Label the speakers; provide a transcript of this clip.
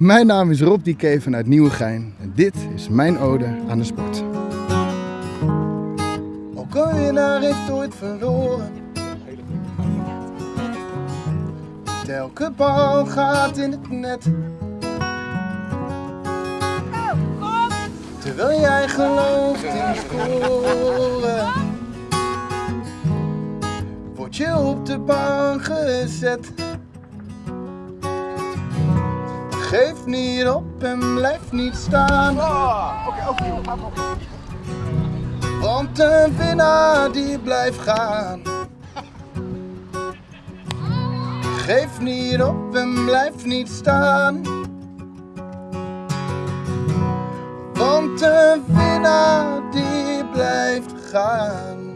Speaker 1: Mijn naam is Rob Dieke vanuit Nieuwegein en dit is mijn ode aan de sport.
Speaker 2: Winnaar heeft ooit verloren. Elke bal gaat in het net. Terwijl jij gelooft in scoren, word je op de bank gezet. Geef niet op en blijf niet staan. Want een winnaar die blijft gaan. Geef niet op en blijf niet staan. Want een winnaar die blijft gaan.